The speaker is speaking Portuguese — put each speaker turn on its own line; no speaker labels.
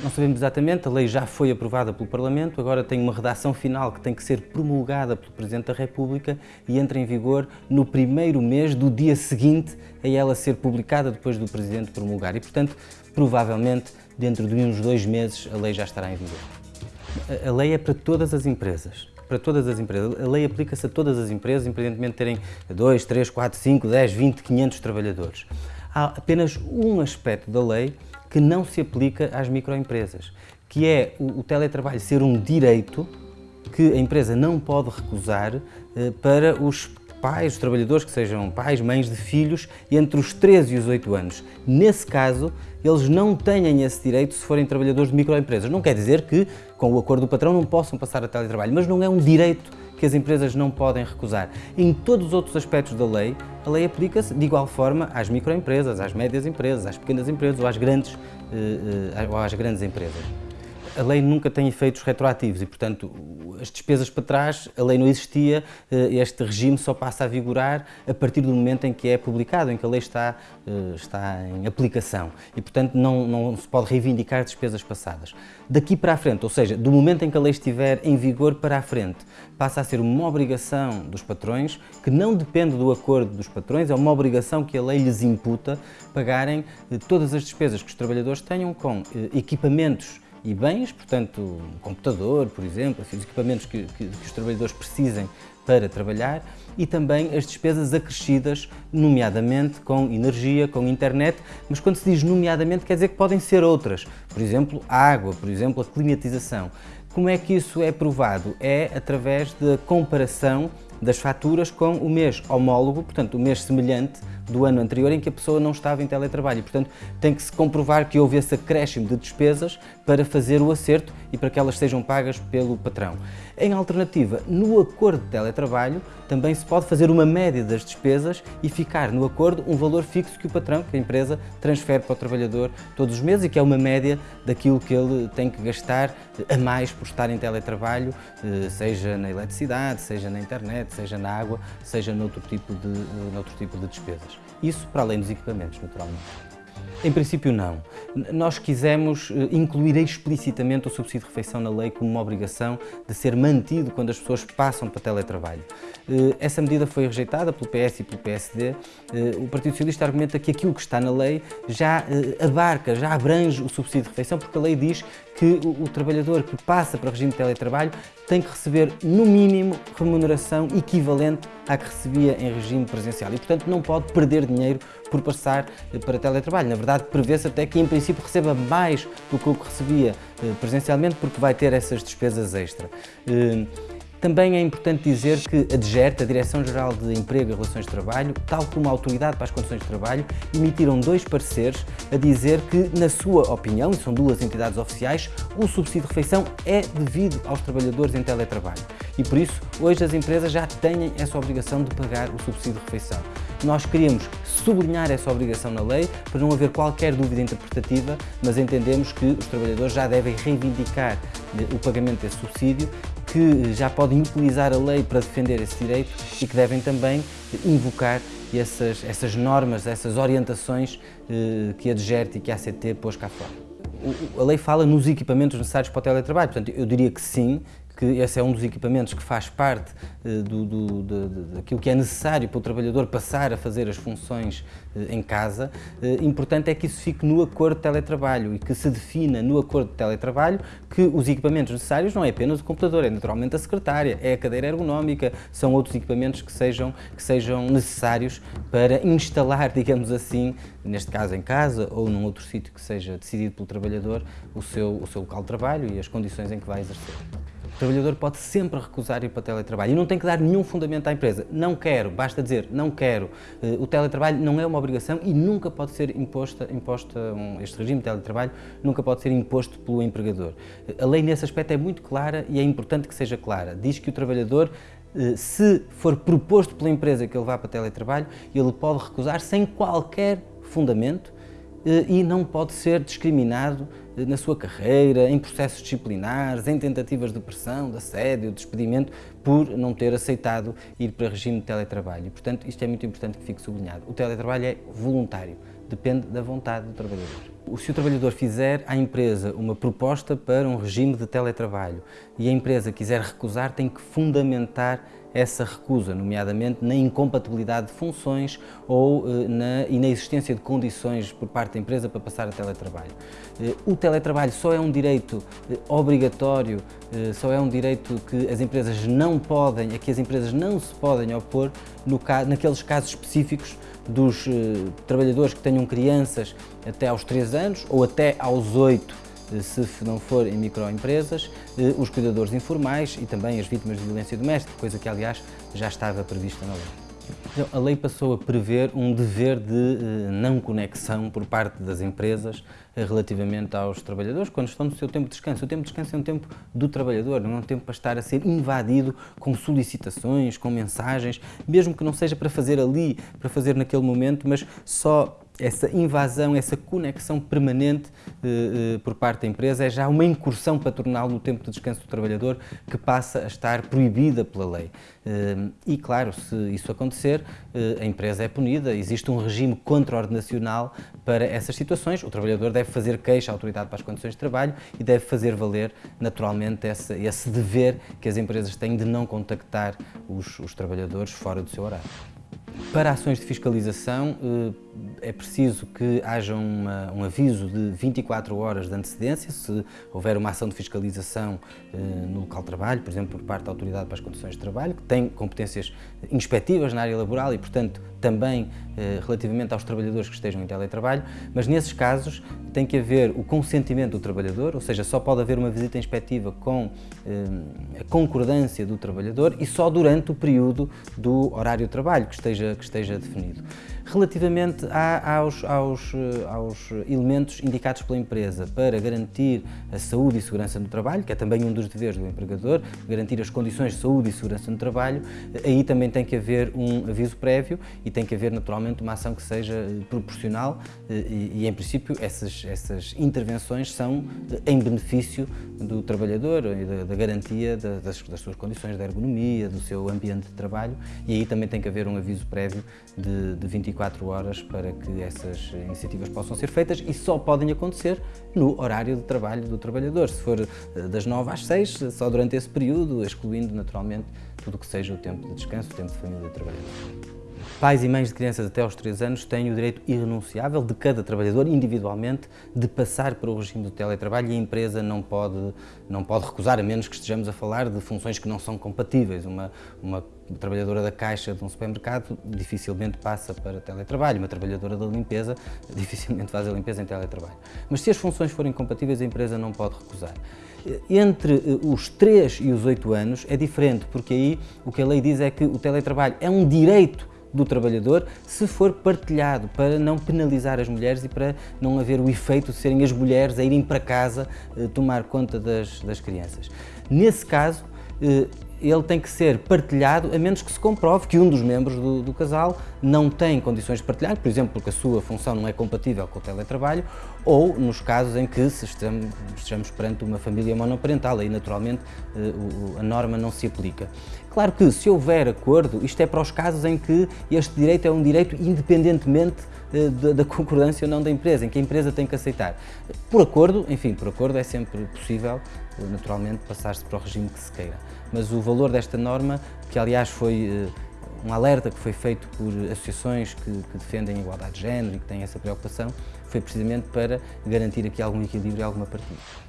Não sabemos exatamente, a lei já foi aprovada pelo Parlamento, agora tem uma redação final que tem que ser promulgada pelo Presidente da República e entra em vigor no primeiro mês do dia seguinte a ela ser publicada depois do Presidente promulgar. E, portanto, provavelmente, dentro de uns dois meses, a lei já estará em vigor. A lei é para todas as empresas para todas as empresas. A lei aplica-se a todas as empresas, independentemente de terem 2, 3, 4, 5, 10, 20, 500 trabalhadores. Há apenas um aspecto da lei que não se aplica às microempresas, que é o, o teletrabalho ser um direito que a empresa não pode recusar eh, para os pais, os trabalhadores que sejam pais, mães de filhos entre os 13 e os 8 anos. Nesse caso, eles não têm esse direito se forem trabalhadores de microempresas. Não quer dizer que, com o acordo do patrão, não possam passar a teletrabalho, mas não é um direito que as empresas não podem recusar. Em todos os outros aspectos da lei, a lei aplica-se de igual forma às microempresas, às médias empresas, às pequenas empresas ou às grandes, eh, eh, ou às grandes empresas a lei nunca tem efeitos retroativos e, portanto, as despesas para trás, a lei não existia, eh, este regime só passa a vigorar a partir do momento em que é publicado, em que a lei está, eh, está em aplicação e, portanto, não, não se pode reivindicar despesas passadas. Daqui para a frente, ou seja, do momento em que a lei estiver em vigor para a frente, passa a ser uma obrigação dos patrões, que não depende do acordo dos patrões, é uma obrigação que a lei lhes imputa pagarem eh, todas as despesas que os trabalhadores tenham com equipamentos e bens, portanto, um computador, por exemplo, os equipamentos que, que, que os trabalhadores precisem para trabalhar e também as despesas acrescidas, nomeadamente com energia, com internet, mas quando se diz nomeadamente quer dizer que podem ser outras, por exemplo, a água, por exemplo, a climatização. Como é que isso é provado? É através da comparação das faturas com o mês homólogo, portanto, o mês semelhante do ano anterior em que a pessoa não estava em teletrabalho. Portanto, tem que se comprovar que houve esse acréscimo de despesas para fazer o acerto e para que elas sejam pagas pelo patrão. Em alternativa, no acordo de teletrabalho, também se pode fazer uma média das despesas e ficar no acordo um valor fixo que o patrão, que a empresa, transfere para o trabalhador todos os meses e que é uma média daquilo que ele tem que gastar a mais por estar em teletrabalho, eh, seja na eletricidade, seja na internet, seja na água, seja noutro tipo de, eh, noutro tipo de despesas. Isso para além dos equipamentos, naturalmente. Em princípio, não. Nós quisemos eh, incluir explicitamente o subsídio de refeição na lei como uma obrigação de ser mantido quando as pessoas passam para teletrabalho. Eh, essa medida foi rejeitada pelo PS e pelo PSD. Eh, o Partido Socialista argumenta que aquilo que está na lei já abarca, já abrange o subsídio de refeição, porque a lei diz que o, trabalhador que passa para regime de teletrabalho tem que receber, no mínimo, remuneração equivalente à que recebia em regime presencial e, portanto, não pode perder dinheiro por passar para teletrabalho. Na verdade, prevê-se até que, em princípio, receba mais do que o que recebia eh, presencialmente, porque vai ter essas despesas extra. Também é importante dizer que a DGERT, a Direção-Geral de Emprego e Relações de Trabalho, tal como a Autoridade para as Condições de Trabalho, emitiram dois pareceres a dizer que, na sua opinião, e são duas entidades oficiais, o subsídio de refeição é devido aos trabalhadores em teletrabalho. E por isso, hoje as empresas já têm essa obrigação de pagar o subsídio de refeição. Nós queríamos sublinhar essa obrigação na lei para não haver qualquer dúvida interpretativa, mas entendemos que os trabalhadores já devem reivindicar eh, o pagamento desse subsídio, que já podem utilizar a lei para defender esse direito e que devem também invocar essas, essas normas, essas orientações eh, que a DGERT e que a ACT pôs cá fora. A lei fala nos equipamentos necessários para o teletrabalho, portanto, eu diria que sim, que esse é um dos equipamentos que faz parte uh, do, do, de, daquilo que é necessário para o trabalhador passar a fazer as funções uh, em casa, uh, importante é que isso fique no acordo de teletrabalho e que se defina no acordo de teletrabalho que os equipamentos necessários não é apenas o computador, é naturalmente a secretária, é a cadeira ergonómica, são outros equipamentos que sejam, que sejam necessários para instalar, digamos assim, neste caso em casa ou num outro sítio que seja decidido pelo trabalhador, o seu, o seu local de trabalho e as condições em que vai exercer. O trabalhador pode sempre recusar ir para o teletrabalho e não tem que dar nenhum fundamento à empresa. Não quero, basta dizer não quero. Eh, o teletrabalho não é uma obrigação e nunca pode ser imposta, imposta este regime de teletrabalho nunca pode ser imposto pelo empregador. Eh, a lei nesse aspecto é muito clara e é importante que seja clara. Diz que o trabalhador eh, se for proposto pela empresa que ele vá para teletrabalho, ele pode recusar sem qualquer fundamento e não pode ser discriminado na sua carreira, em processos disciplinares, em tentativas de pressão, de assédio, de despedimento, por não ter aceitado ir para regime de teletrabalho. Portanto, isto é muito importante que fique sublinhado. O teletrabalho é voluntário, depende da vontade do trabalhador. Se o trabalhador fizer à empresa uma proposta para um regime de teletrabalho e a empresa quiser recusar, tem que fundamentar essa recusa, nomeadamente na incompatibilidade de funções ou eh, na, e na existência de condições por parte da empresa para passar a teletrabalho. Eh, o teletrabalho só é um direito eh, obrigatório, só é um direito que as empresas não podem, a que as empresas não se podem opor no, naqueles casos específicos dos trabalhadores que tenham crianças até aos 3 anos ou até aos 8 se não for em microempresas, eh, os cuidadores informais e também as vítimas de violência doméstica, coisa que, aliás, já estava prevista na lei. Então, a lei passou a prever um dever de eh, não conexão por parte das empresas eh, relativamente aos trabalhadores quando estão no seu tempo de descanso. O tempo de descanso é um tempo do trabalhador, não é um tempo para estar a ser invadido com solicitações, com mensagens, mesmo que não seja para fazer ali, para fazer naquele momento, mas só essa invasão, essa conexão permanente eh, eh, por parte da empresa é já uma incursão patronal no tempo de descanso do trabalhador que passa a estar proibida pela lei. Eh, e, claro, se isso acontecer, a empresa é punida, existe um regime contraordenacional para essas situações. O trabalhador deve fazer queixa à autoridade para as condições de trabalho e deve fazer valer, naturalmente, esse, esse dever que as empresas têm de não contactar os, os trabalhadores fora do seu horário. Para ações de fiscalização eh, é preciso que haja uma, um aviso de 24 horas de antecedência, se houver uma ação de fiscalização eh, no local de trabalho, por exemplo, por parte da Autoridade para as Condições de Trabalho, que tem competências inspectivas na área laboral e, portanto, também eh, relativamente aos trabalhadores que estejam em teletrabalho, mas nesses casos tem que haver o consentimento do trabalhador, ou seja, só pode haver uma visita inspectiva com a concordância do trabalhador e só durante o período do horário de trabalho que esteja, que esteja definido. Relativamente aos, aos, eh, aos elementos indicados pela empresa para garantir a saúde e segurança no trabalho, que é também um dos deveres do empregador, garantir as condições de saúde e segurança no trabalho, aí também tem que haver um aviso prévio e tem que haver naturalmente uma ação que seja eh, proporcional eh, e, e em princípio essas, essas intervenções são em benefício do trabalhador e da, da garantia das, das suas condições de ergonomia, do seu ambiente de trabalho e aí também tem que haver um aviso prévio de, de 24 horas para que essas iniciativas possam ser feitas e só podem acontecer no horário de trabalho do trabalhador. Se for eh, das 9 às 6, só durante esse período, excluindo naturalmente tudo o que seja o tempo de descanso, o tempo de família do trabalhador. Pais e mães de crianças até aos 3 anos têm o direito irrenunciável de cada trabalhador, individualmente, de passar para o regime do teletrabalho e a empresa não pode, não pode recusar, a menos que estejamos a falar de funções que não são compatíveis. Uma, uma trabalhadora da caixa de um supermercado dificilmente passa para teletrabalho, uma trabalhadora da limpeza dificilmente faz a limpeza em teletrabalho. Mas se as funções forem compatíveis, a empresa não pode recusar. Entre eh, os 3 e os 8 anos é diferente, porque aí o que a lei diz é que o teletrabalho é um direito do trabalhador se for partilhado, para não penalizar as mulheres e para não haver o efeito de serem as mulheres a irem para casa eh, tomar conta das, das crianças. Nesse caso, eh, ele tem que ser partilhado, a menos que se comprove que um dos membros do, do, casal não tem condições de partilhar, por exemplo, porque a sua função não é compatível com o teletrabalho, ou nos casos em que estejamos, estejamos perante uma família monoparental, aí naturalmente eh, a norma não se aplica. Claro que se houver acordo, isto é para os casos em que este direito é um direito independentemente eh, da concordância ou não da empresa, em que a empresa tem que aceitar. Por acordo, enfim, por acordo é sempre possível, eh, naturalmente, passar-se para o regime que se queira. Mas o valor desta norma, que aliás foi um alerta que foi feito por associações que, que, defendem a igualdade de género e que têm essa preocupação, foi precisamente para garantir aqui algum equilíbrio e alguma partilha.